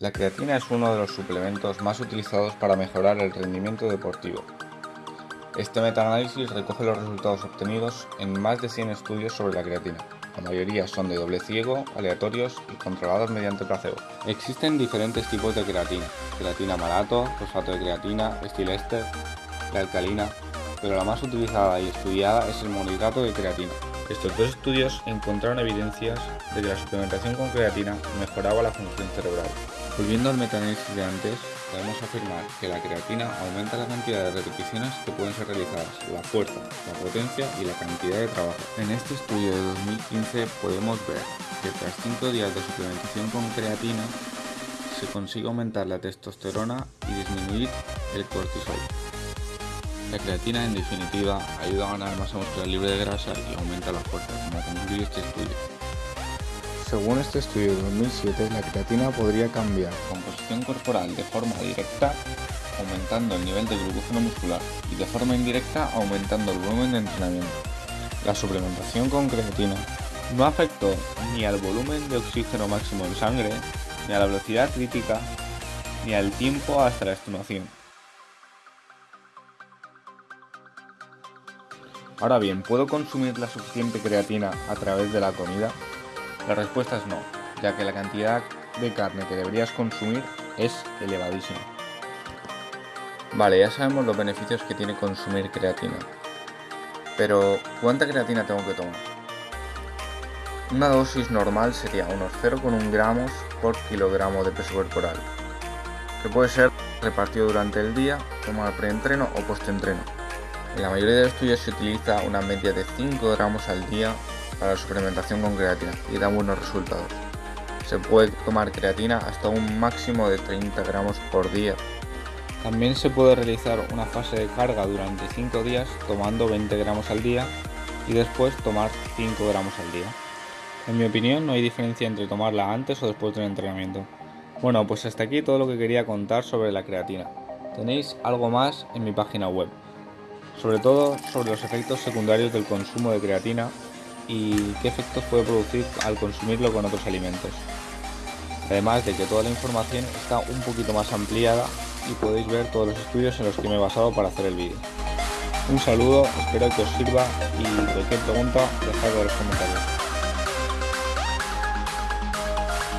La creatina es uno de los suplementos más utilizados para mejorar el rendimiento deportivo. Este metaanálisis recoge los resultados obtenidos en más de 100 estudios sobre la creatina. La mayoría son de doble ciego, aleatorios y controlados mediante placebo. Existen diferentes tipos de creatina. Creatina malato, fosfato de creatina, estilester, la alcalina, pero la más utilizada y estudiada es el monohidrato de creatina. Estos dos estudios encontraron evidencias de que la suplementación con creatina mejoraba la función cerebral. Volviendo al metaanálisis de antes, podemos afirmar que la creatina aumenta la cantidad de repeticiones que pueden ser realizadas, la fuerza, la potencia y la cantidad de trabajo. En este estudio de 2015 podemos ver que tras 5 días de suplementación con creatina se consigue aumentar la testosterona y disminuir el cortisol. La creatina en definitiva ayuda a ganar masa muscular libre de grasa y aumenta la fuerza, como concluye este estudio. Según este estudio de 2007, la creatina podría cambiar composición corporal de forma directa, aumentando el nivel de glucógeno muscular, y de forma indirecta, aumentando el volumen de entrenamiento. La suplementación con creatina no afectó ni al volumen de oxígeno máximo en sangre, ni a la velocidad crítica, ni al tiempo hasta la extenuación. Ahora bien, ¿puedo consumir la suficiente creatina a través de la comida? La respuesta es no, ya que la cantidad de carne que deberías consumir es elevadísima. Vale, ya sabemos los beneficios que tiene consumir creatina. Pero, ¿cuánta creatina tengo que tomar? Una dosis normal sería unos 0,1 gramos por kilogramo de peso corporal, que puede ser repartido durante el día, tomar preentreno o postentreno. En la mayoría de estudios se utiliza una media de 5 gramos al día para la suplementación con creatina y da buenos resultados. Se puede tomar creatina hasta un máximo de 30 gramos por día. También se puede realizar una fase de carga durante 5 días tomando 20 gramos al día y después tomar 5 gramos al día. En mi opinión no hay diferencia entre tomarla antes o después del entrenamiento. Bueno, pues hasta aquí todo lo que quería contar sobre la creatina. Tenéis algo más en mi página web, sobre todo sobre los efectos secundarios del consumo de creatina y qué efectos puede producir al consumirlo con otros alimentos. Además de que toda la información está un poquito más ampliada y podéis ver todos los estudios en los que me he basado para hacer el vídeo. Un saludo, espero que os sirva y cualquier pregunta dejadlo en los comentarios.